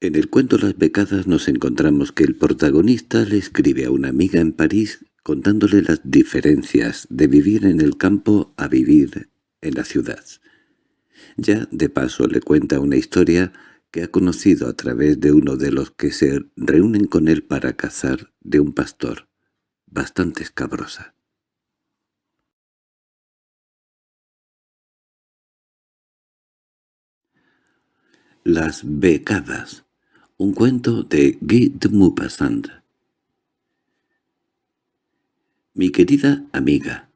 En el cuento Las becadas nos encontramos que el protagonista le escribe a una amiga en París contándole las diferencias de vivir en el campo a vivir en la ciudad. Ya de paso le cuenta una historia que ha conocido a través de uno de los que se reúnen con él para cazar de un pastor, bastante escabrosa. Las becadas un cuento de Guy de Maupassant. Mi querida amiga,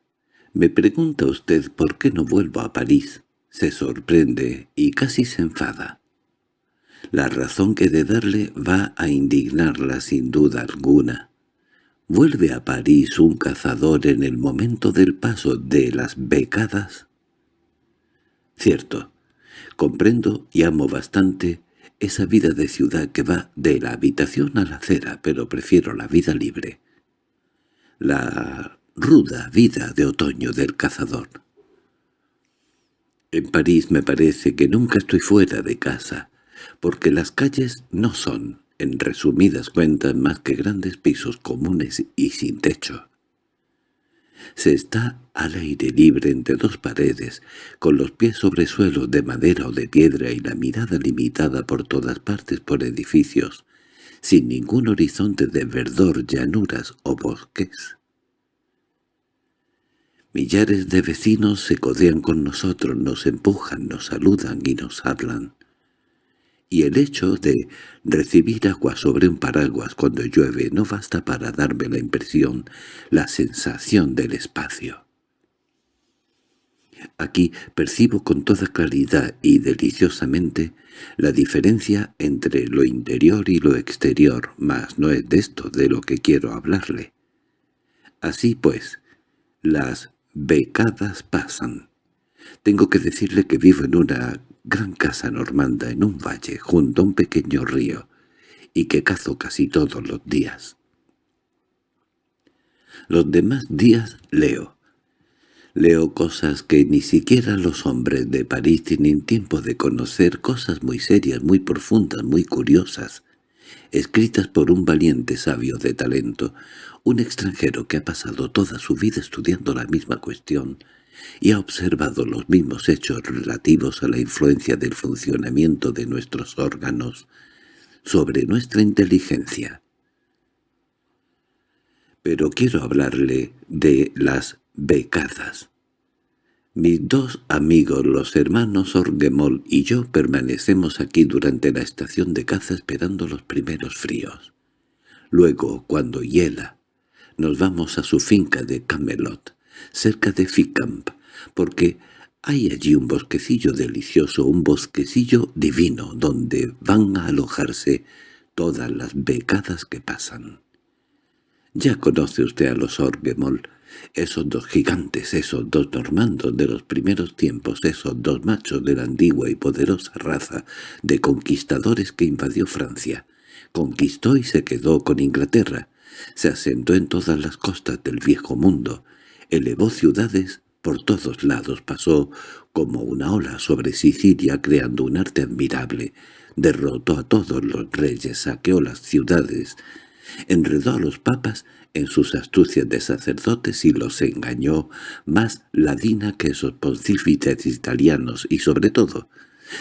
me pregunta usted por qué no vuelvo a París. Se sorprende y casi se enfada. La razón que de darle va a indignarla sin duda alguna. ¿Vuelve a París un cazador en el momento del paso de las becadas? Cierto, comprendo y amo bastante esa vida de ciudad que va de la habitación a la acera, pero prefiero la vida libre. La ruda vida de otoño del cazador. En París me parece que nunca estoy fuera de casa, porque las calles no son, en resumidas cuentas, más que grandes pisos comunes y sin techo. Se está al aire libre entre dos paredes, con los pies sobre suelo de madera o de piedra y la mirada limitada por todas partes por edificios, sin ningún horizonte de verdor, llanuras o bosques. Millares de vecinos se codean con nosotros, nos empujan, nos saludan y nos hablan y el hecho de recibir agua sobre un paraguas cuando llueve no basta para darme la impresión, la sensación del espacio. Aquí percibo con toda claridad y deliciosamente la diferencia entre lo interior y lo exterior, mas no es de esto de lo que quiero hablarle. Así pues, las becadas pasan. Tengo que decirle que vivo en una gran casa normanda en un valle junto a un pequeño río, y que cazo casi todos los días. Los demás días leo. Leo cosas que ni siquiera los hombres de París tienen tiempo de conocer, cosas muy serias, muy profundas, muy curiosas, escritas por un valiente sabio de talento, un extranjero que ha pasado toda su vida estudiando la misma cuestión, y ha observado los mismos hechos relativos a la influencia del funcionamiento de nuestros órganos sobre nuestra inteligencia. Pero quiero hablarle de las becadas. Mis dos amigos, los hermanos Orgemol y yo, permanecemos aquí durante la estación de caza esperando los primeros fríos. Luego, cuando hiela, nos vamos a su finca de Camelot, cerca de Ficamp, porque hay allí un bosquecillo delicioso, un bosquecillo divino, donde van a alojarse todas las becadas que pasan. Ya conoce usted a los Orgemol, esos dos gigantes, esos dos normandos de los primeros tiempos, esos dos machos de la antigua y poderosa raza de conquistadores que invadió Francia. Conquistó y se quedó con Inglaterra, se asentó en todas las costas del viejo mundo, elevó ciudades por todos lados pasó como una ola sobre Sicilia creando un arte admirable, derrotó a todos los reyes, saqueó las ciudades, enredó a los papas en sus astucias de sacerdotes y los engañó más ladina que esos pontífices italianos y sobre todo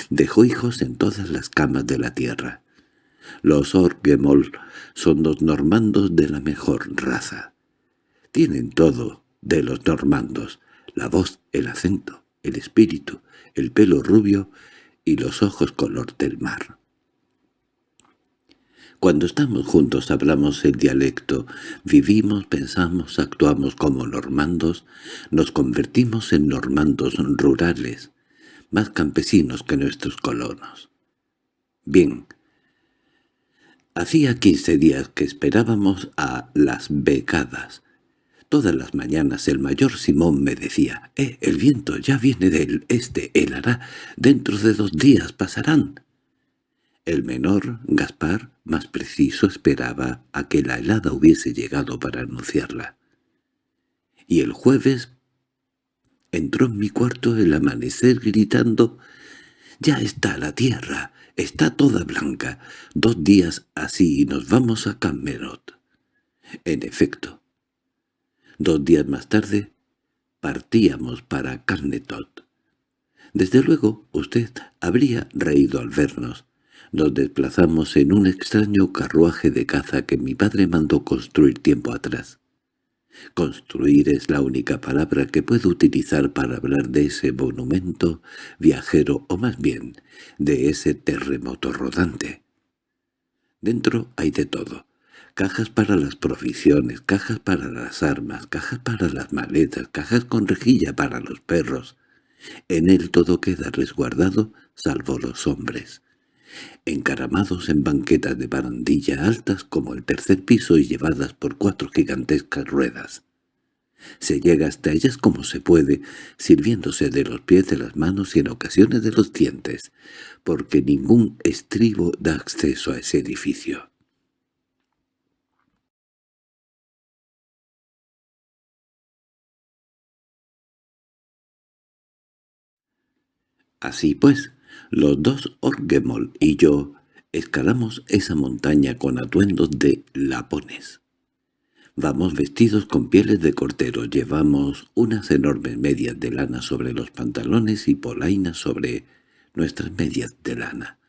dejó hijos en todas las camas de la tierra. Los Orgemol son los normandos de la mejor raza. Tienen todo de los normandos, la voz, el acento, el espíritu, el pelo rubio y los ojos color del mar. Cuando estamos juntos hablamos el dialecto, vivimos, pensamos, actuamos como normandos, nos convertimos en normandos rurales, más campesinos que nuestros colonos. Bien, hacía quince días que esperábamos a las becadas, Todas las mañanas el mayor Simón me decía, «Eh, el viento ya viene del este, helará, dentro de dos días pasarán». El menor, Gaspar, más preciso, esperaba a que la helada hubiese llegado para anunciarla. Y el jueves entró en mi cuarto el amanecer gritando «¡Ya está la tierra! Está toda blanca. Dos días así y nos vamos a Camerot. En efecto. Dos días más tarde partíamos para Carnetot. Desde luego usted habría reído al vernos. Nos desplazamos en un extraño carruaje de caza que mi padre mandó construir tiempo atrás. Construir es la única palabra que puedo utilizar para hablar de ese monumento viajero, o más bien, de ese terremoto rodante. Dentro hay de todo. Cajas para las provisiones, cajas para las armas, cajas para las maletas, cajas con rejilla para los perros. En él todo queda resguardado, salvo los hombres encaramados en banquetas de barandilla altas como el tercer piso y llevadas por cuatro gigantescas ruedas. Se llega hasta ellas como se puede, sirviéndose de los pies de las manos y en ocasiones de los dientes, porque ningún estribo da acceso a ese edificio. Así pues, los dos Orgemol y yo escalamos esa montaña con atuendos de lapones. Vamos vestidos con pieles de cortero, llevamos unas enormes medias de lana sobre los pantalones y polainas sobre nuestras medias de lana.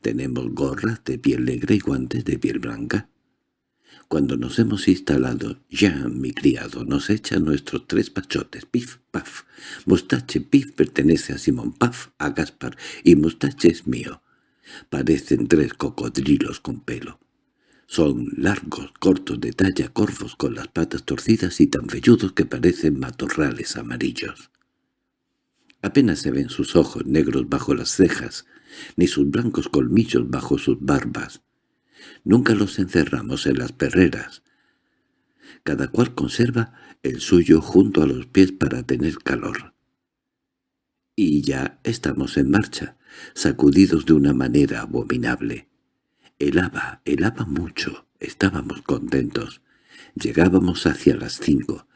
Tenemos gorras de piel negra y guantes de piel blanca. Cuando nos hemos instalado, Jean, mi criado, nos echa nuestros tres pachotes, pif, paf. Mustache, pif, pertenece a Simón, paf, a Gaspar, y Mustache es mío. Parecen tres cocodrilos con pelo. Son largos, cortos de talla, corvos con las patas torcidas y tan velludos que parecen matorrales amarillos. Apenas se ven sus ojos negros bajo las cejas, ni sus blancos colmillos bajo sus barbas. Nunca los encerramos en las perreras. Cada cual conserva el suyo junto a los pies para tener calor. Y ya estamos en marcha, sacudidos de una manera abominable. Helaba, helaba mucho, estábamos contentos. Llegábamos hacia las cinco.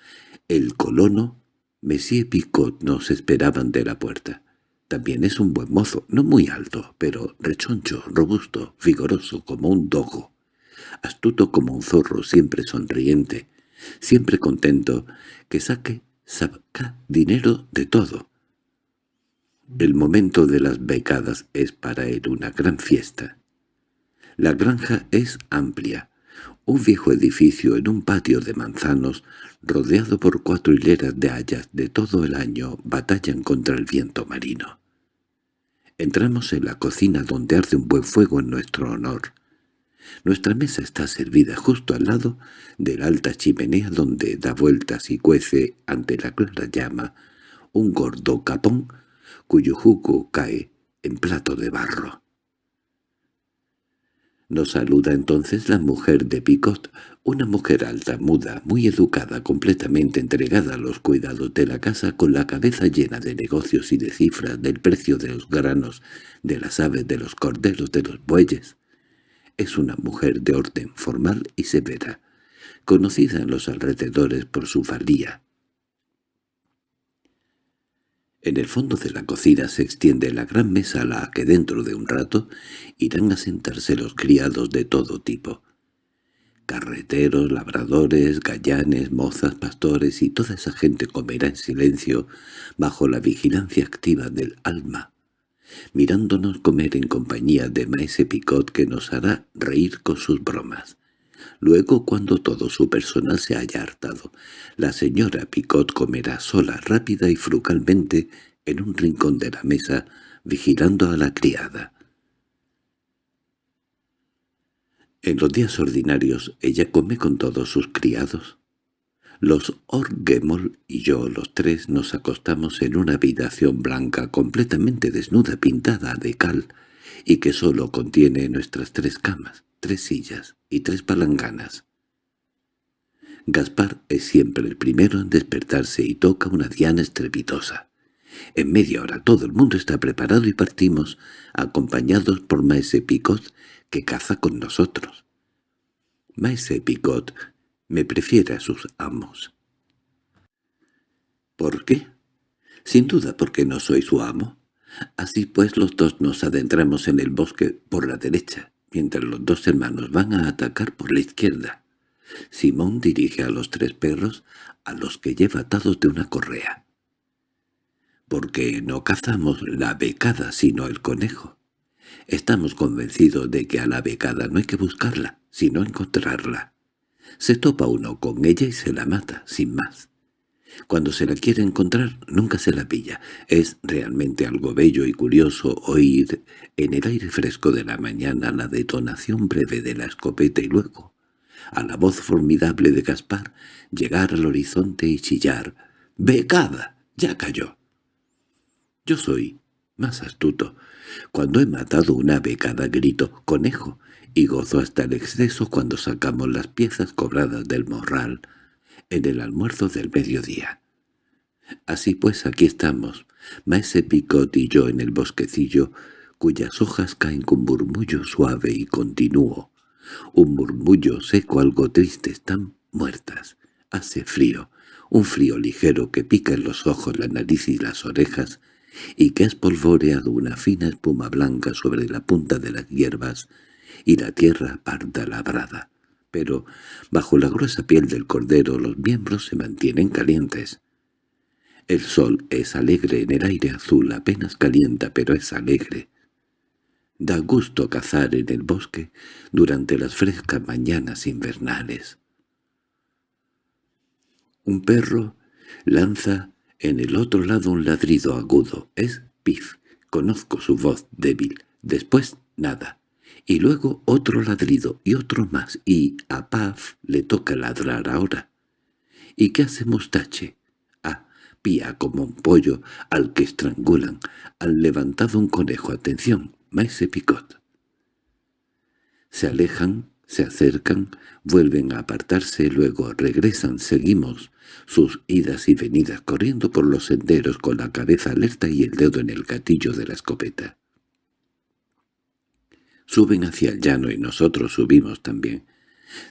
El colono, Monsieur Picot nos esperaban de la puerta. También es un buen mozo, no muy alto, pero rechoncho, robusto, vigoroso como un dogo, astuto como un zorro, siempre sonriente, siempre contento, que saque, saca dinero de todo. El momento de las becadas es para él una gran fiesta. La granja es amplia, un viejo edificio en un patio de manzanos, rodeado por cuatro hileras de hayas de todo el año, batallan contra el viento marino. Entramos en la cocina donde arde un buen fuego en nuestro honor. Nuestra mesa está servida justo al lado de la alta chimenea donde da vueltas y cuece ante la clara llama un gordo capón cuyo jugo cae en plato de barro. Nos saluda entonces la mujer de Picot, una mujer alta, muda, muy educada, completamente entregada a los cuidados de la casa, con la cabeza llena de negocios y de cifras, del precio de los granos, de las aves, de los corderos, de los bueyes. Es una mujer de orden formal y severa, conocida en los alrededores por su valía. En el fondo de la cocina se extiende la gran mesa a la que dentro de un rato irán a sentarse los criados de todo tipo. Carreteros, labradores, gallanes, mozas, pastores y toda esa gente comerá en silencio bajo la vigilancia activa del alma, mirándonos comer en compañía de Maese Picot que nos hará reír con sus bromas. Luego, cuando todo su personal se haya hartado, la señora Picot comerá sola, rápida y frugalmente en un rincón de la mesa, vigilando a la criada. En los días ordinarios ella come con todos sus criados. Los Orgemol y yo, los tres, nos acostamos en una habitación blanca completamente desnuda, pintada de cal, y que sólo contiene nuestras tres camas, tres sillas y tres palanganas. Gaspar es siempre el primero en despertarse y toca una diana estrepitosa. En media hora todo el mundo está preparado y partimos, acompañados por Maese Picot, que caza con nosotros. Maese Picot me prefiere a sus amos. ¿Por qué? Sin duda porque no soy su amo. Así pues los dos nos adentramos en el bosque por la derecha, mientras los dos hermanos van a atacar por la izquierda. Simón dirige a los tres perros, a los que lleva atados de una correa. Porque no cazamos la becada sino el conejo. Estamos convencidos de que a la becada no hay que buscarla, sino encontrarla. Se topa uno con ella y se la mata, sin más. Cuando se la quiere encontrar, nunca se la pilla. Es realmente algo bello y curioso oír en el aire fresco de la mañana la detonación breve de la escopeta y luego, a la voz formidable de Gaspar, llegar al horizonte y chillar. «¡Becada! ¡Ya cayó!». Yo soy más astuto. Cuando he matado una becada grito «conejo» y gozo hasta el exceso cuando sacamos las piezas cobradas del morral en el almuerzo del mediodía. Así pues aquí estamos, Maese Picot y yo en el bosquecillo, cuyas hojas caen con murmullo suave y continuo. Un murmullo seco algo triste, están muertas. Hace frío, un frío ligero que pica en los ojos, la nariz y las orejas, y que ha espolvoreado una fina espuma blanca sobre la punta de las hierbas y la tierra parda labrada pero bajo la gruesa piel del cordero los miembros se mantienen calientes. El sol es alegre en el aire azul, apenas calienta, pero es alegre. Da gusto cazar en el bosque durante las frescas mañanas invernales. Un perro lanza en el otro lado un ladrido agudo. Es Pif. Conozco su voz débil. Después, nada y luego otro ladrido y otro más, y a Paf le toca ladrar ahora. ¿Y qué hace Mustache? Ah, pía como un pollo al que estrangulan. Han levantado un conejo. Atención, Maese Picot. Se alejan, se acercan, vuelven a apartarse, luego regresan, seguimos sus idas y venidas corriendo por los senderos con la cabeza alerta y el dedo en el gatillo de la escopeta. Suben hacia el llano y nosotros subimos también.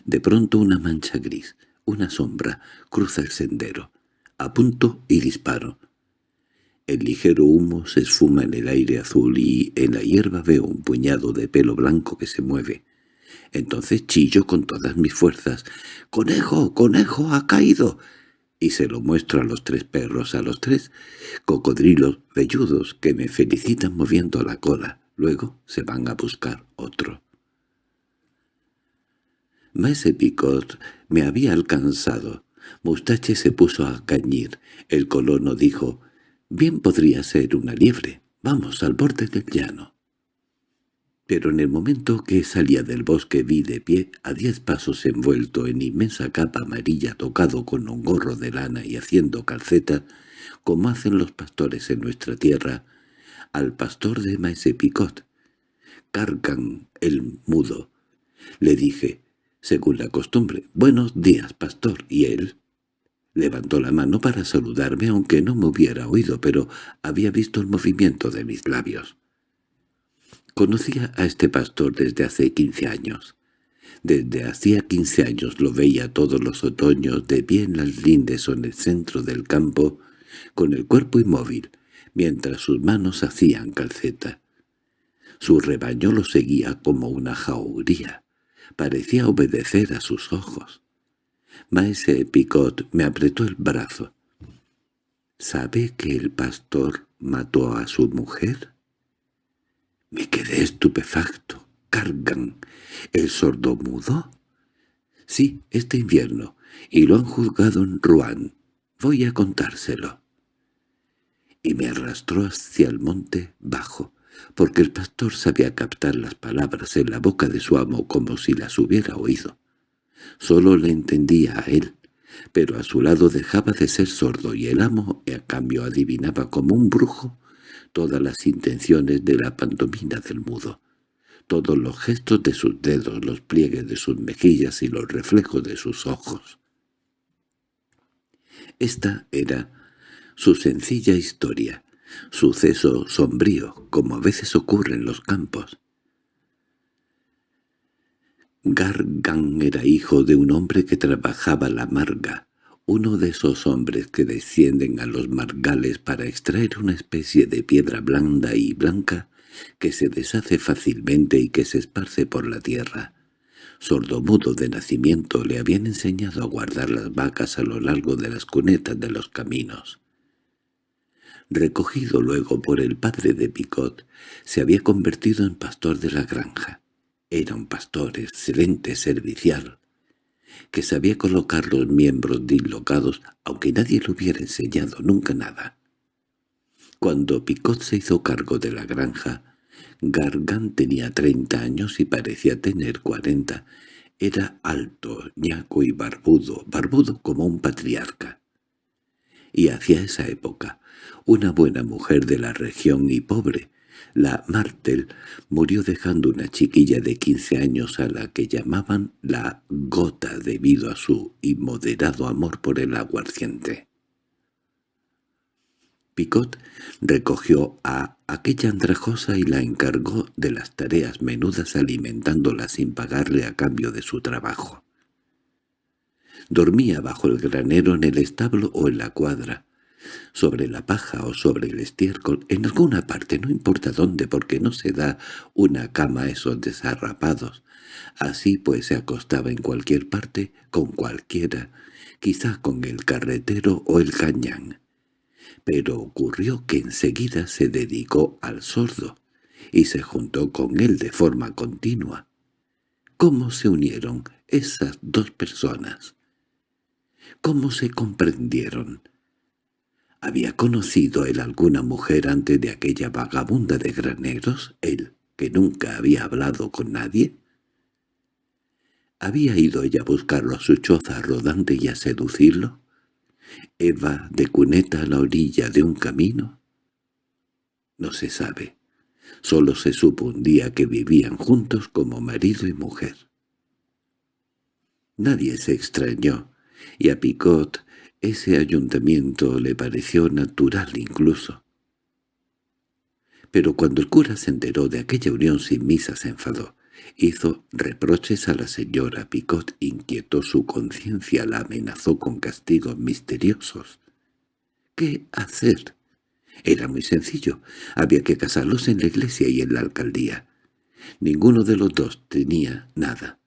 De pronto una mancha gris, una sombra, cruza el sendero. Apunto y disparo. El ligero humo se esfuma en el aire azul y en la hierba veo un puñado de pelo blanco que se mueve. Entonces chillo con todas mis fuerzas. «¡Conejo! ¡Conejo! ¡Ha caído!» y se lo muestro a los tres perros, a los tres cocodrilos velludos que me felicitan moviendo la cola. Luego se van a buscar otro. Maese Picot me había alcanzado. Mustache se puso a cañir. El colono dijo, «Bien podría ser una liebre. Vamos al borde del llano». Pero en el momento que salía del bosque vi de pie, a diez pasos envuelto en inmensa capa amarilla tocado con un gorro de lana y haciendo calceta, como hacen los pastores en nuestra tierra, al pastor de Maese Picot. Cargan el mudo. Le dije, según la costumbre, «Buenos días, pastor», y él levantó la mano para saludarme aunque no me hubiera oído, pero había visto el movimiento de mis labios. Conocía a este pastor desde hace quince años. Desde hacía quince años lo veía todos los otoños de pie en las lindes o en el centro del campo, con el cuerpo inmóvil, mientras sus manos hacían calceta. Su rebaño lo seguía como una jauría. Parecía obedecer a sus ojos. Maese Picot me apretó el brazo. —¿Sabe que el pastor mató a su mujer? Me quedé estupefacto. —¿Cargan el sordo mudo? —Sí, este invierno, y lo han juzgado en Rouen. Voy a contárselo y me arrastró hacia el monte bajo, porque el pastor sabía captar las palabras en la boca de su amo como si las hubiera oído. Solo le entendía a él, pero a su lado dejaba de ser sordo y el amo, a cambio, adivinaba como un brujo todas las intenciones de la pantomina del mudo, todos los gestos de sus dedos, los pliegues de sus mejillas y los reflejos de sus ojos. Esta era su sencilla historia, suceso sombrío, como a veces ocurre en los campos. Gargan era hijo de un hombre que trabajaba la marga, uno de esos hombres que descienden a los margales para extraer una especie de piedra blanda y blanca que se deshace fácilmente y que se esparce por la tierra. Sordomudo de nacimiento le habían enseñado a guardar las vacas a lo largo de las cunetas de los caminos. Recogido luego por el padre de Picot, se había convertido en pastor de la granja. Era un pastor excelente, servicial, que sabía colocar los miembros dislocados, aunque nadie le hubiera enseñado nunca nada. Cuando Picot se hizo cargo de la granja, Gargan tenía treinta años y parecía tener cuarenta. Era alto, ñaco y barbudo, barbudo como un patriarca. Y hacia esa época, una buena mujer de la región y pobre, la Martel murió dejando una chiquilla de quince años a la que llamaban la gota debido a su inmoderado amor por el aguardiente. Picot recogió a aquella andrajosa y la encargó de las tareas menudas alimentándola sin pagarle a cambio de su trabajo. Dormía bajo el granero en el establo o en la cuadra, sobre la paja o sobre el estiércol, en alguna parte, no importa dónde, porque no se da una cama a esos desarrapados. Así pues se acostaba en cualquier parte, con cualquiera, quizá con el carretero o el cañán. Pero ocurrió que enseguida se dedicó al sordo, y se juntó con él de forma continua. ¿Cómo se unieron esas dos personas? ¿Cómo se comprendieron? ¿Había conocido él alguna mujer antes de aquella vagabunda de graneros, él, que nunca había hablado con nadie? ¿Había ido ella a buscarlo a su choza rodante y a seducirlo? ¿Eva de cuneta a la orilla de un camino? No se sabe. Solo se supo un día que vivían juntos como marido y mujer. Nadie se extrañó, y a Picot ese ayuntamiento le pareció natural incluso. Pero cuando el cura se enteró de aquella unión sin misa se enfadó. Hizo reproches a la señora Picot, inquietó su conciencia, la amenazó con castigos misteriosos. ¿Qué hacer? Era muy sencillo. Había que casarlos en la iglesia y en la alcaldía. Ninguno de los dos tenía nada.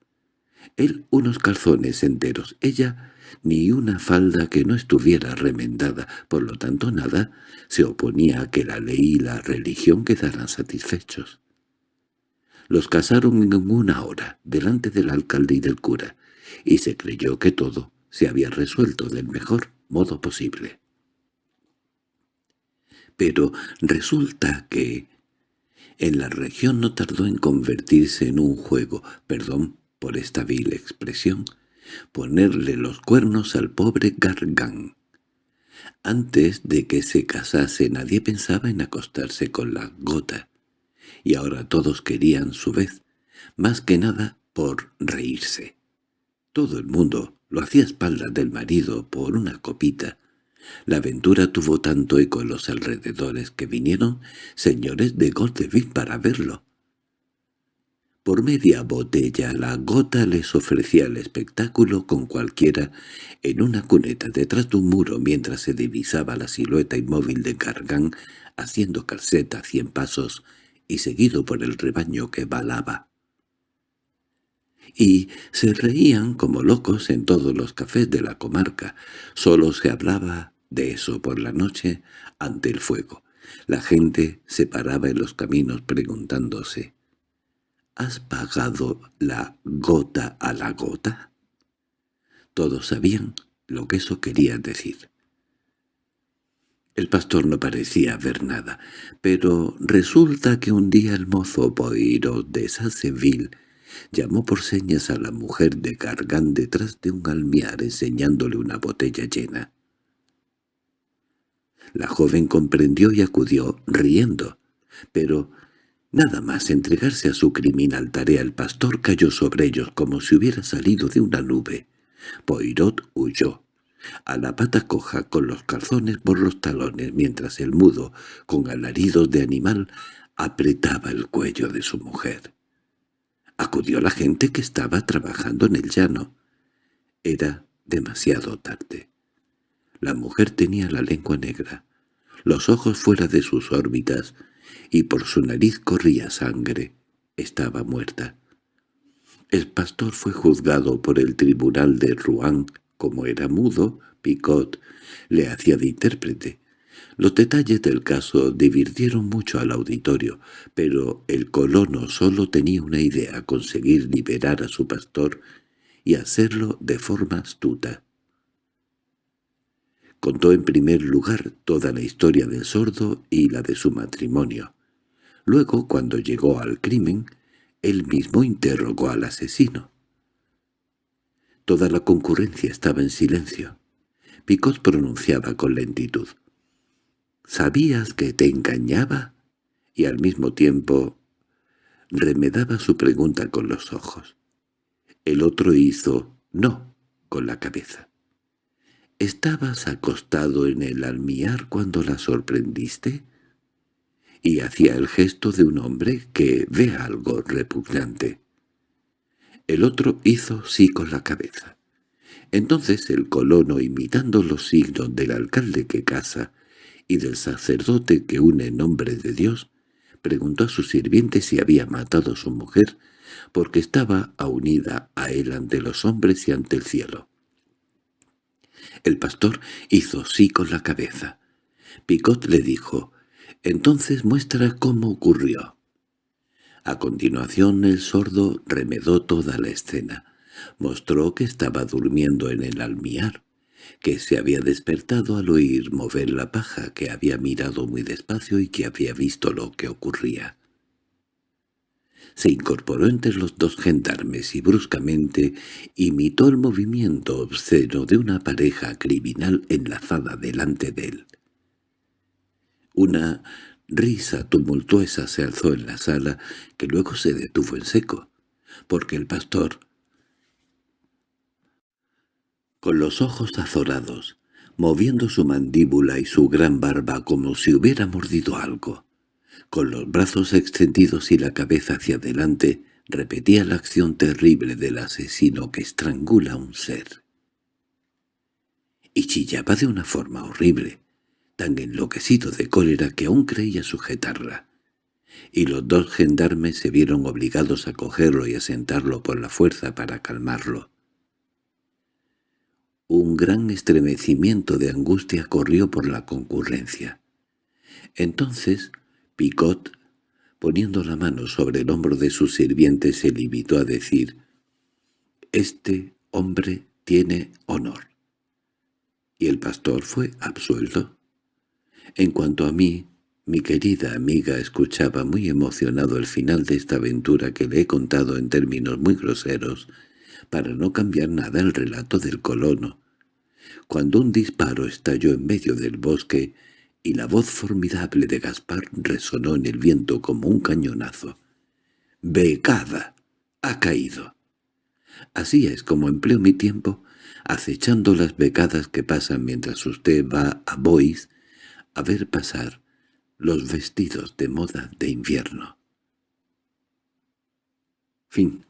Él unos calzones enteros, ella ni una falda que no estuviera remendada, por lo tanto nada se oponía a que la ley y la religión quedaran satisfechos. Los casaron en una hora, delante del alcalde y del cura, y se creyó que todo se había resuelto del mejor modo posible. Pero resulta que en la región no tardó en convertirse en un juego, perdón por esta vil expresión, ponerle los cuernos al pobre Gargán. Antes de que se casase nadie pensaba en acostarse con la gota, y ahora todos querían su vez, más que nada por reírse. Todo el mundo lo hacía a espaldas del marido por una copita. La aventura tuvo tanto eco en los alrededores que vinieron señores de Goldeville para verlo. Por media botella la gota les ofrecía el espectáculo con cualquiera en una cuneta detrás de un muro mientras se divisaba la silueta inmóvil de Gargán haciendo calceta a cien pasos y seguido por el rebaño que balaba. Y se reían como locos en todos los cafés de la comarca. Solo se hablaba de eso por la noche ante el fuego. La gente se paraba en los caminos preguntándose ¿Has pagado la gota a la gota? Todos sabían lo que eso quería decir. El pastor no parecía ver nada, pero resulta que un día el mozo Poiro de Sasseville llamó por señas a la mujer de Gargán detrás de un almiar enseñándole una botella llena. La joven comprendió y acudió, riendo, pero Nada más entregarse a su criminal tarea el pastor cayó sobre ellos como si hubiera salido de una nube. Poirot huyó, a la pata coja con los calzones por los talones, mientras el mudo, con alaridos de animal, apretaba el cuello de su mujer. Acudió la gente que estaba trabajando en el llano. Era demasiado tarde. La mujer tenía la lengua negra, los ojos fuera de sus órbitas, y por su nariz corría sangre. Estaba muerta. El pastor fue juzgado por el tribunal de Rouen. Como era mudo, Picot le hacía de intérprete. Los detalles del caso divirtieron mucho al auditorio, pero el colono solo tenía una idea, conseguir liberar a su pastor y hacerlo de forma astuta. Contó en primer lugar toda la historia del sordo y la de su matrimonio. Luego, cuando llegó al crimen, él mismo interrogó al asesino. Toda la concurrencia estaba en silencio. Picot pronunciaba con lentitud. —¿Sabías que te engañaba? Y al mismo tiempo remedaba su pregunta con los ojos. El otro hizo «no» con la cabeza. —¿Estabas acostado en el almiar cuando la sorprendiste? Y hacía el gesto de un hombre que ve algo repugnante. El otro hizo sí con la cabeza. Entonces el colono, imitando los signos del alcalde que casa y del sacerdote que une en nombre de Dios, preguntó a su sirviente si había matado a su mujer, porque estaba unida a él ante los hombres y ante el cielo. El pastor hizo sí con la cabeza. Picot le dijo, «Entonces muestra cómo ocurrió». A continuación el sordo remedó toda la escena. Mostró que estaba durmiendo en el almiar, que se había despertado al oír mover la paja, que había mirado muy despacio y que había visto lo que ocurría. Se incorporó entre los dos gendarmes y bruscamente imitó el movimiento obsceno de una pareja criminal enlazada delante de él. Una risa tumultuosa se alzó en la sala, que luego se detuvo en seco, porque el pastor, con los ojos azorados, moviendo su mandíbula y su gran barba como si hubiera mordido algo, con los brazos extendidos y la cabeza hacia adelante, repetía la acción terrible del asesino que estrangula a un ser. Y chillaba de una forma horrible, tan enloquecido de cólera que aún creía sujetarla. Y los dos gendarmes se vieron obligados a cogerlo y a sentarlo por la fuerza para calmarlo. Un gran estremecimiento de angustia corrió por la concurrencia. Entonces Picot, poniendo la mano sobre el hombro de su sirviente, se limitó a decir «Este hombre tiene honor». Y el pastor fue absuelto. En cuanto a mí, mi querida amiga escuchaba muy emocionado el final de esta aventura que le he contado en términos muy groseros, para no cambiar nada el relato del colono. Cuando un disparo estalló en medio del bosque, y la voz formidable de Gaspar resonó en el viento como un cañonazo. «¡Becada! ¡Ha caído!» Así es como empleo mi tiempo, acechando las becadas que pasan mientras usted va a Bois a ver pasar los vestidos de moda de invierno. Fin